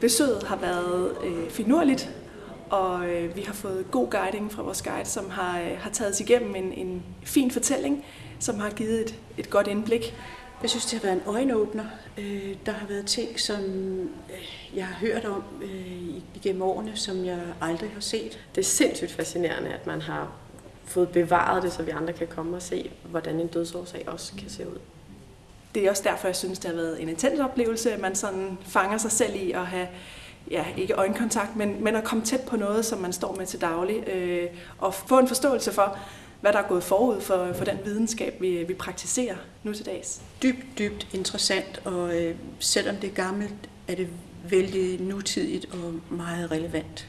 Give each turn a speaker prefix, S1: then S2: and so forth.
S1: Besøget har været øh, finurligt, og øh, vi har fået god guiding fra vores guide, som har, øh, har taget os igennem en, en fin fortælling, som har givet et, et godt indblik.
S2: Jeg synes, det har været en øjenåbner. Øh, der har været ting, som øh, jeg har hørt om øh, igennem årene, som jeg aldrig har set.
S3: Det er sindssygt fascinerende, at man har fået bevaret det, så vi andre kan komme og se, hvordan en dødsårsag også kan se ud.
S1: Det er også derfor, jeg synes, det har været en intens oplevelse, at man sådan fanger sig selv i at have ja, ikke øjenkontakt, men, men at komme tæt på noget, som man står med til daglig, øh, og få en forståelse for, hvad der er gået forud for, for den videnskab, vi, vi praktiserer nu til dags.
S2: Dybt, dybt interessant, og øh, selvom det er gammelt, er det vældig nutidigt og meget relevant.